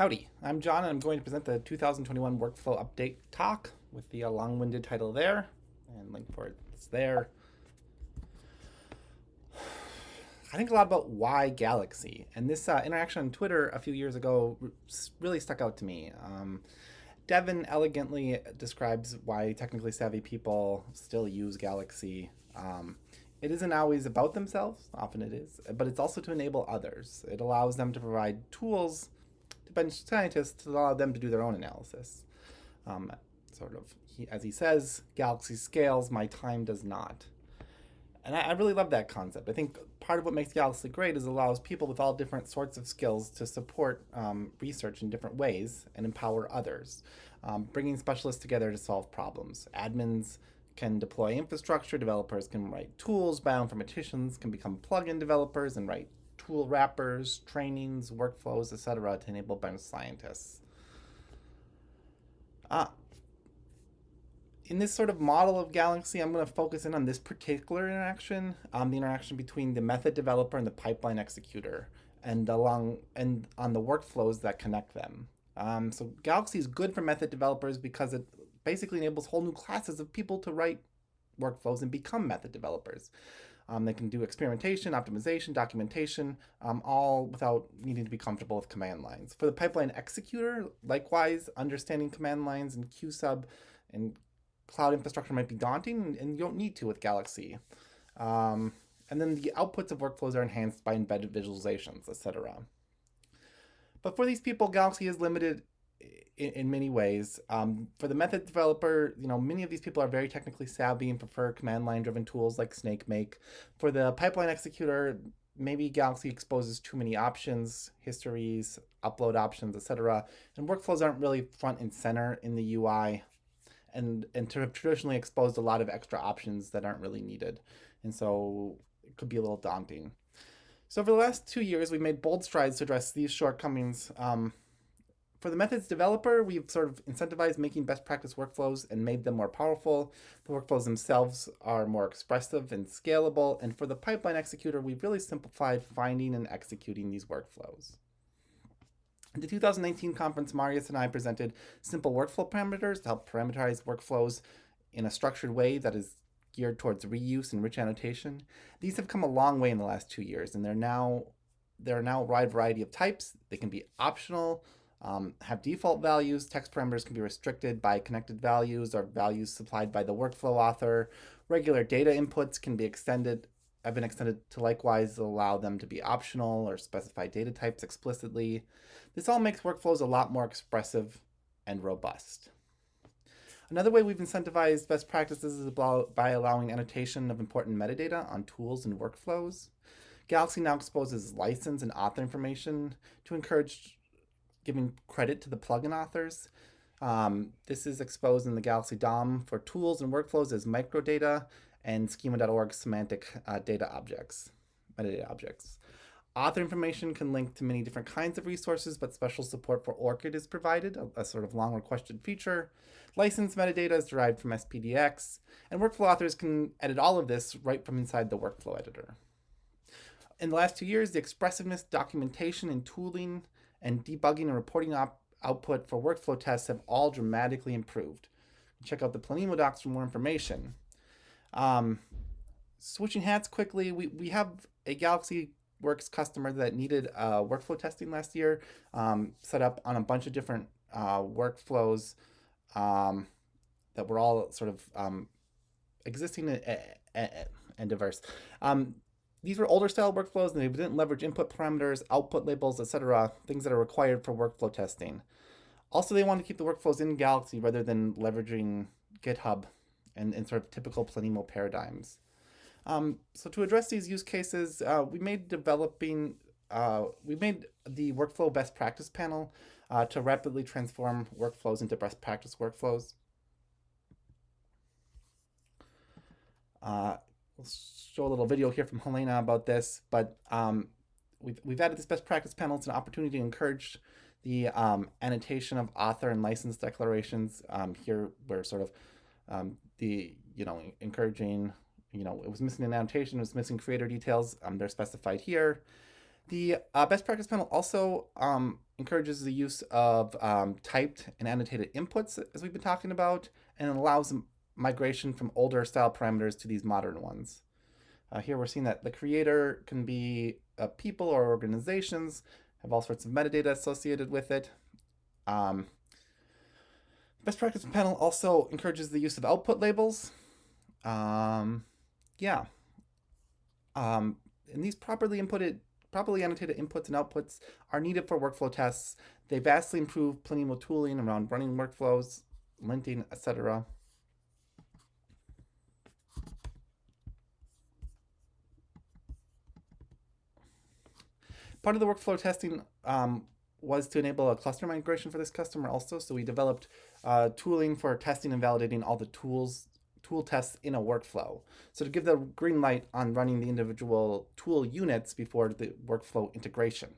Howdy, I'm John and I'm going to present the 2021 Workflow Update talk with the uh, long-winded title there and link for it is there. I think a lot about why Galaxy and this uh, interaction on Twitter a few years ago really stuck out to me. Um, Devin elegantly describes why technically savvy people still use Galaxy. Um, it isn't always about themselves, often it is, but it's also to enable others. It allows them to provide tools bench scientists to allow them to do their own analysis. Um, sort of, he, as he says, galaxy scales, my time does not. And I, I, really love that concept. I think part of what makes Galaxy great is it allows people with all different sorts of skills to support um, research in different ways and empower others, um, bringing specialists together to solve problems. Admins can deploy infrastructure, developers can write tools, bioinformaticians can become plugin developers and write tool wrappers, trainings, workflows, etc. to enable bench scientists. Uh, in this sort of model of Galaxy, I'm going to focus in on this particular interaction, um, the interaction between the method developer and the pipeline executor, and along and on the workflows that connect them. Um, so Galaxy is good for method developers because it basically enables whole new classes of people to write workflows and become method developers. Um, they can do experimentation, optimization, documentation, um, all without needing to be comfortable with command lines. For the pipeline executor, likewise, understanding command lines and QSub and cloud infrastructure might be daunting, and you don't need to with Galaxy. Um, and then the outputs of workflows are enhanced by embedded visualizations, etc. But for these people, Galaxy is limited in, in many ways. Um, for the method developer, you know, many of these people are very technically savvy and prefer command line driven tools like SnakeMake. For the pipeline executor, maybe Galaxy exposes too many options, histories, upload options, etc. And workflows aren't really front and center in the UI and, and to have traditionally exposed a lot of extra options that aren't really needed. And so it could be a little daunting. So for the last two years, we've made bold strides to address these shortcomings. Um, for the methods developer, we've sort of incentivized making best practice workflows and made them more powerful. The workflows themselves are more expressive and scalable. And for the pipeline executor, we've really simplified finding and executing these workflows. At the 2019 conference, Marius and I presented simple workflow parameters to help parameterize workflows in a structured way that is geared towards reuse and rich annotation. These have come a long way in the last two years, and they're now there are now a wide variety of types. They can be optional, um, have default values. Text parameters can be restricted by connected values or values supplied by the workflow author. Regular data inputs can be extended, have been extended to likewise allow them to be optional or specify data types explicitly. This all makes workflows a lot more expressive and robust. Another way we've incentivized best practices is by allowing annotation of important metadata on tools and workflows. Galaxy now exposes license and author information to encourage giving credit to the plugin authors. Um, this is exposed in the Galaxy DOM for tools and workflows as microdata and schema.org semantic uh, data objects, metadata objects. Author information can link to many different kinds of resources, but special support for ORCID is provided, a, a sort of long requested feature. License metadata is derived from SPDX, and workflow authors can edit all of this right from inside the workflow editor. In the last two years, the expressiveness, documentation, and tooling and debugging and reporting output for workflow tests have all dramatically improved. Check out the Planemo docs for more information. Um, switching hats quickly, we, we have a Galaxy Works customer that needed uh, workflow testing last year, um, set up on a bunch of different uh, workflows um, that were all sort of um, existing and, and diverse. These were older style workflows and they didn't leverage input parameters, output labels, etc., things that are required for workflow testing. Also, they wanted to keep the workflows in Galaxy rather than leveraging GitHub and, and sort of typical Planemo paradigms. Um, so to address these use cases, uh, we made developing, uh, we made the workflow best practice panel uh, to rapidly transform workflows into best practice workflows. We'll show a little video here from Helena about this, but um, we've, we've added this best practice panel. It's an opportunity to encourage the um, annotation of author and license declarations. Um, here we're sort of um, the, you know, encouraging, you know, it was missing an annotation, it was missing creator details. Um, they're specified here. The uh, best practice panel also um, encourages the use of um, typed and annotated inputs, as we've been talking about, and allows migration from older style parameters to these modern ones. Uh, here we're seeing that the creator can be uh, people or organizations, have all sorts of metadata associated with it. Um, best practice panel also encourages the use of output labels. Um, yeah. Um, and these properly inputted, properly annotated inputs and outputs are needed for workflow tests. They vastly improve Planemo tooling around running workflows, linting, etc. Part of the workflow testing um, was to enable a cluster migration for this customer also. So we developed uh, tooling for testing and validating all the tools, tool tests in a workflow. So to give the green light on running the individual tool units before the workflow integration.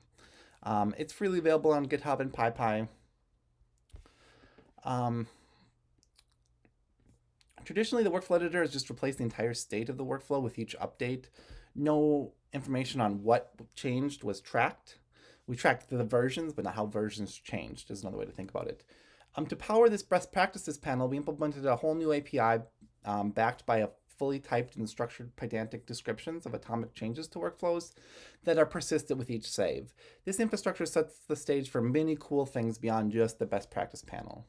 Um, it's freely available on GitHub and PyPI. Um, traditionally, the workflow editor has just replaced the entire state of the workflow with each update. No information on what changed was tracked. We tracked the versions, but not how versions changed is another way to think about it. Um, to power this best practices panel, we implemented a whole new API um, backed by a fully typed and structured Pydantic descriptions of atomic changes to workflows that are persistent with each save. This infrastructure sets the stage for many cool things beyond just the best practice panel.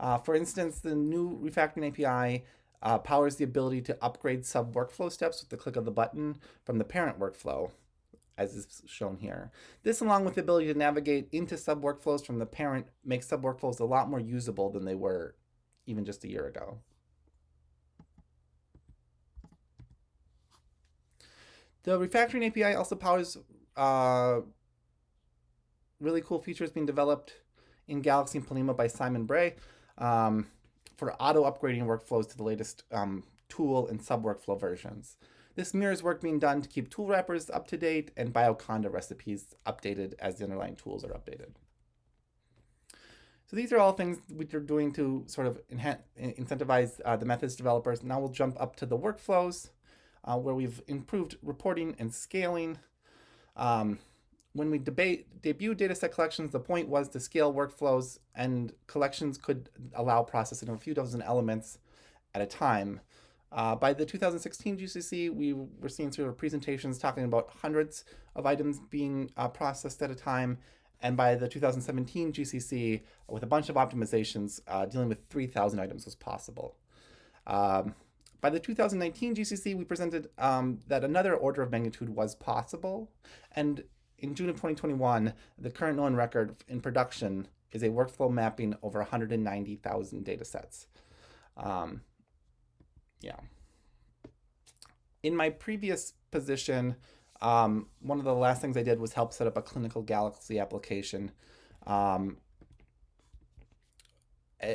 Uh, for instance, the new refactoring API uh, powers the ability to upgrade sub workflow steps with the click of the button from the parent workflow, as is shown here. This, along with the ability to navigate into sub workflows from the parent, makes sub workflows a lot more usable than they were even just a year ago. The refactoring API also powers uh, really cool features being developed in Galaxy and Planemo by Simon Bray. Um, for auto upgrading workflows to the latest um, tool and sub-workflow versions. This mirrors work being done to keep tool wrappers up to date and Bioconda recipes updated as the underlying tools are updated. So these are all things which are doing to sort of incentivize uh, the methods developers. Now we'll jump up to the workflows uh, where we've improved reporting and scaling. Um, when we debate debut dataset collections, the point was to scale workflows and collections could allow processing of a few dozen elements at a time. Uh, by the 2016 GCC, we were seeing sort of presentations talking about hundreds of items being uh, processed at a time. And by the 2017 GCC, with a bunch of optimizations, uh, dealing with 3,000 items was possible. Um, by the 2019 GCC, we presented um, that another order of magnitude was possible. And in June of 2021, the current known record in production is a workflow mapping over 190,000 data sets. Um, yeah. In my previous position, um, one of the last things I did was help set up a clinical Galaxy application. Um, uh,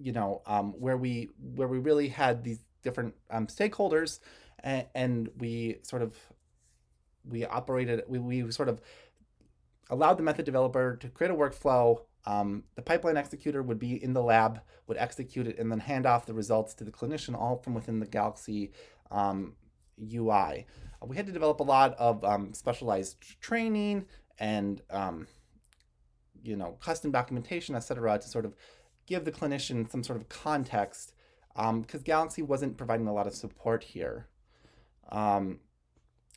you know, um, where we where we really had these different um, stakeholders, and, and we sort of we operated, we, we sort of allowed the method developer to create a workflow. Um, the pipeline executor would be in the lab, would execute it, and then hand off the results to the clinician, all from within the Galaxy um, UI. Uh, we had to develop a lot of um, specialized training and um, you know custom documentation, etc., to sort of give the clinician some sort of context, because um, Galaxy wasn't providing a lot of support here. Um,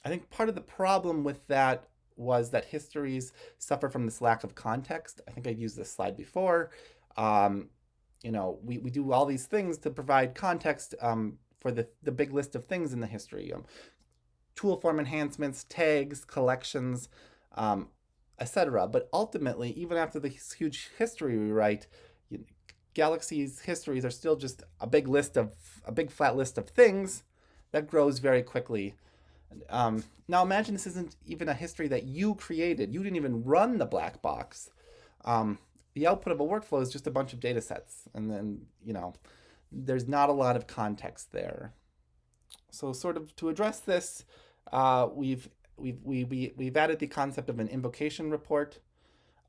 I think part of the problem with that was that histories suffer from this lack of context. I think I've used this slide before. Um, you know, we, we do all these things to provide context um, for the, the big list of things in the history. Um, tool form enhancements, tags, collections, um, etc. But ultimately, even after this huge history we write, you Galaxy's histories are still just a big list of, a big flat list of things that grows very quickly um, now imagine this isn't even a history that you created. You didn't even run the black box. Um, the output of a workflow is just a bunch of data sets. And then, you know, there's not a lot of context there. So sort of to address this, uh, we've, we've, we, we, we've added the concept of an invocation report.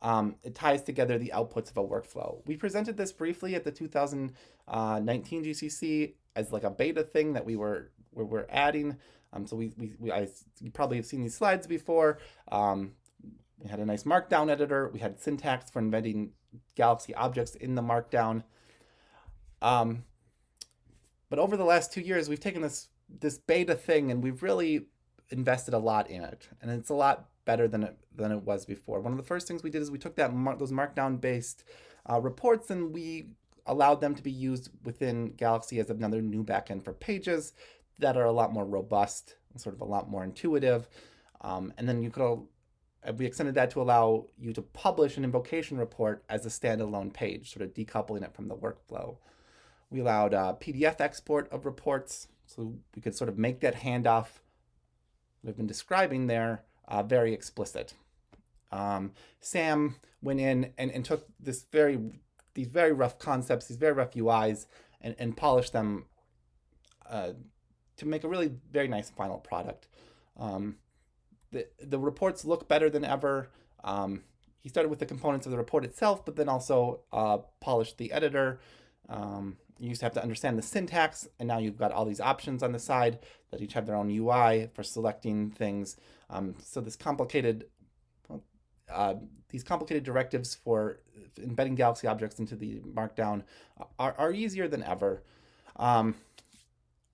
Um, it ties together the outputs of a workflow. We presented this briefly at the 2019 uh, GCC as like a beta thing that we were, we were adding. Um, so we, we, we I, you probably have seen these slides before. Um, we had a nice markdown editor. We had syntax for embedding Galaxy objects in the markdown. Um, but over the last two years, we've taken this this beta thing and we've really invested a lot in it, and it's a lot better than it than it was before. One of the first things we did is we took that mar those markdown based uh, reports and we allowed them to be used within Galaxy as another new backend for pages that are a lot more robust, and sort of a lot more intuitive. Um, and then you could we extended that to allow you to publish an invocation report as a standalone page, sort of decoupling it from the workflow. We allowed PDF export of reports, so we could sort of make that handoff we've been describing there uh, very explicit. Um, Sam went in and, and took this very these very rough concepts, these very rough UIs, and, and polished them uh, to make a really very nice final product. Um, the, the reports look better than ever. Um, he started with the components of the report itself, but then also uh, polished the editor. Um, you used to have to understand the syntax, and now you've got all these options on the side that each have their own UI for selecting things. Um, so this complicated, uh, these complicated directives for embedding Galaxy objects into the Markdown are, are easier than ever. Um,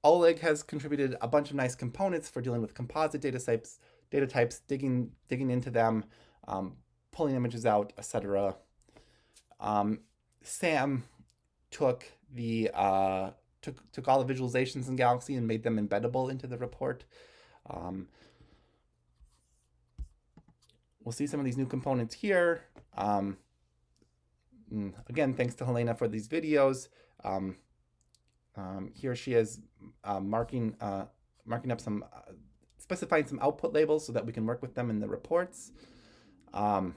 Oleg has contributed a bunch of nice components for dealing with composite data types, data types, digging digging into them, um, pulling images out, etc. Um, Sam took the uh, took took all the visualizations in Galaxy and made them embeddable into the report. Um, we'll see some of these new components here. Um, mm, again, thanks to Helena for these videos. Um, here she is uh, marking uh, marking up some uh, specifying some output labels so that we can work with them in the reports. Um,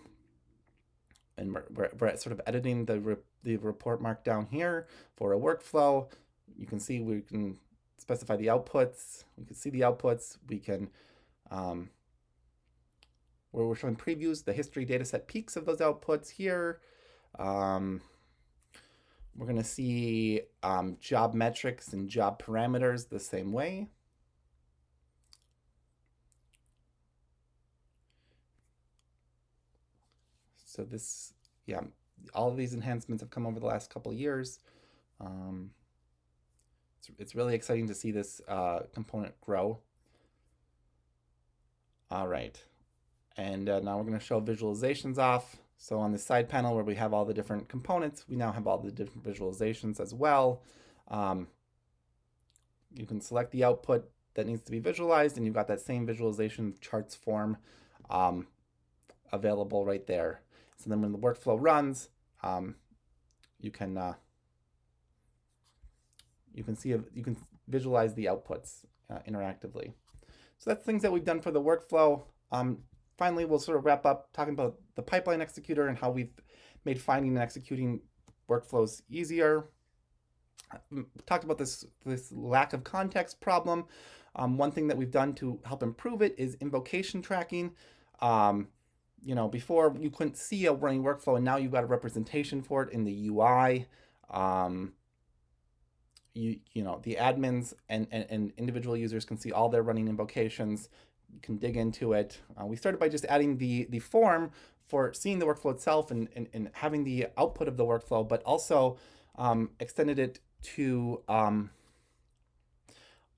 and we're, we're, sort of editing the, re the report markdown here for a workflow. You can see we can specify the outputs. We can see the outputs. We can, um, where we're showing previews, the history dataset peeks of those outputs here. Um, we're going to see um, job metrics and job parameters the same way. So this, yeah, all of these enhancements have come over the last couple years. Um, it's, it's really exciting to see this uh, component grow. All right, and uh, now we're going to show visualizations off. So on the side panel where we have all the different components, we now have all the different visualizations as well. Um, you can select the output that needs to be visualized and you've got that same visualization charts form um, available right there. So then when the workflow runs, um, you can uh, you can see you can visualize the outputs uh, interactively. So that's things that we've done for the workflow. Um, finally, we'll sort of wrap up talking about the pipeline executor and how we've made finding and executing workflows easier. We um, talked about this, this lack of context problem. Um, one thing that we've done to help improve it is invocation tracking. Um, you know, before you couldn't see a running workflow and now you've got a representation for it in the UI. Um, you, you know, the admins and, and, and, individual users can see all their running invocations, can dig into it. Uh, we started by just adding the, the form for seeing the workflow itself and, and, and having the output of the workflow, but also um, extended it to um,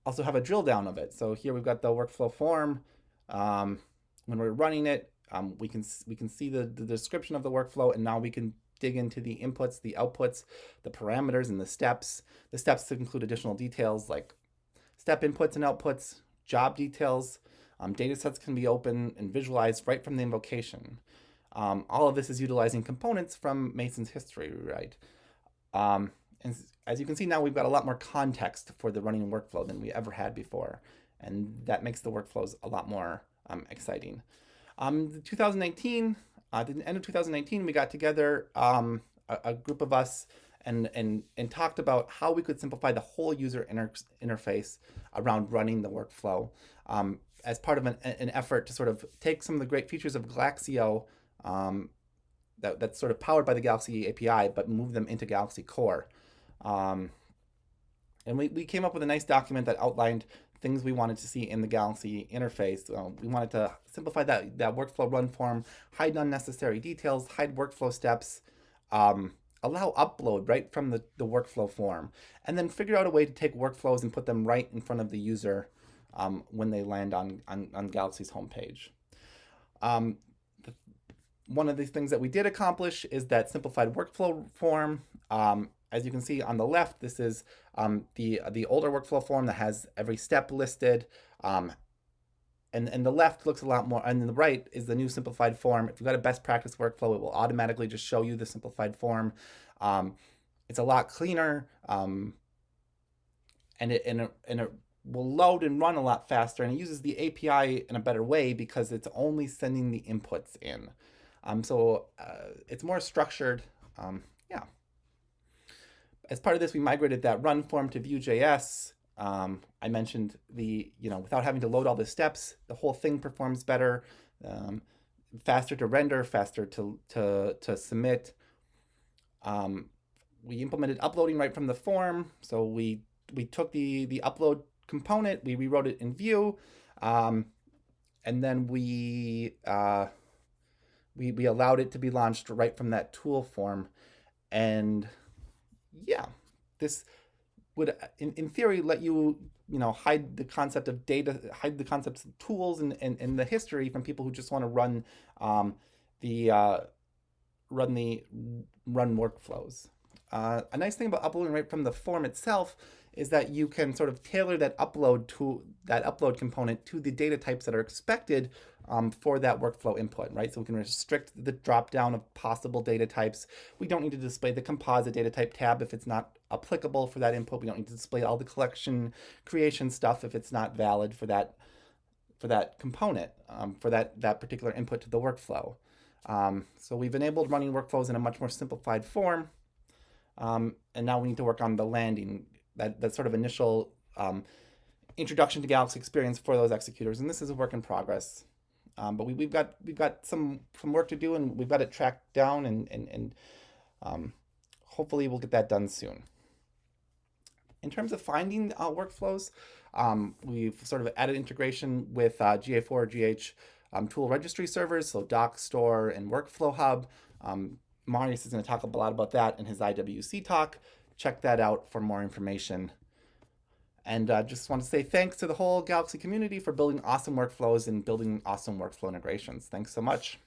also have a drill down of it. So here we've got the workflow form. Um, when we're running it, um, we can we can see the, the description of the workflow and now we can dig into the inputs, the outputs, the parameters and the steps. The steps to include additional details like step inputs and outputs, job details. Um, data sets can be open and visualized right from the invocation. Um, all of this is utilizing components from Mason's history rewrite. Um, and as you can see now, we've got a lot more context for the running workflow than we ever had before. And that makes the workflows a lot more um, exciting. Um, 2019, uh, at the end of 2019, we got together um, a, a, group of us and, and, and talked about how we could simplify the whole user inter interface around running the workflow um, as part of an, an, effort to sort of take some of the great features of Galaxio um, that, that's sort of powered by the Galaxy API, but move them into Galaxy Core. Um, and we, we came up with a nice document that outlined things we wanted to see in the Galaxy interface. Uh, we wanted to simplify that, that workflow run form, hide unnecessary details, hide workflow steps, um, allow upload right from the, the workflow form, and then figure out a way to take workflows and put them right in front of the user um, when they land on, on, on Galaxy's homepage. Um, one of the things that we did accomplish is that simplified workflow form. Um, as you can see on the left, this is um, the, the older workflow form that has every step listed. Um, and, and the left looks a lot more, and the right is the new simplified form. If you've got a best practice workflow, it will automatically just show you the simplified form. Um, it's a lot cleaner, and, it, and, it, and it will load and run a lot faster, and it uses the API in a better way because it's only sending the inputs in. Um, so uh, it's more structured. Um, yeah. As part of this, we migrated that run form to Vue.js. Um, I mentioned the, you know, without having to load all the steps, the whole thing performs better, um, faster to render, faster to, to, to submit. Um, we implemented uploading right from the form. So we, we took the, the upload component, we rewrote it in Vue, um, and then we, uh, we, we allowed it to be launched right from that tool form. And yeah, this, would, in, in theory, let you, you know, hide the concept of data, hide the concepts of tools and, and, and the history from people who just want to run um, the, uh, run the, run workflows. Uh, a nice thing about uploading right from the form itself is that you can sort of tailor that upload to that upload component to the data types that are expected um, for that workflow input, right? So we can restrict the drop down of possible data types. We don't need to display the composite data type tab if it's not applicable for that input. We don't need to display all the collection creation stuff if it's not valid for that for that component, um, for that, that particular input to the workflow. Um, so we've enabled running workflows in a much more simplified form. Um, and now we need to work on the landing, that, that sort of initial um, introduction to Galaxy experience for those executors. And this is a work in progress. Um, but we, have got we've got some some work to do, and we've got it tracked down, and and, and um, hopefully we'll get that done soon. In terms of finding uh, workflows, um, we've sort of added integration with uh, GA4 GH um, tool registry servers, so Dockstore and Workflow Hub. Um, Marius is going to talk a lot about that in his IWC talk. Check that out for more information. And uh, just want to say thanks to the whole Galaxy community for building awesome workflows and building awesome workflow integrations. Thanks so much.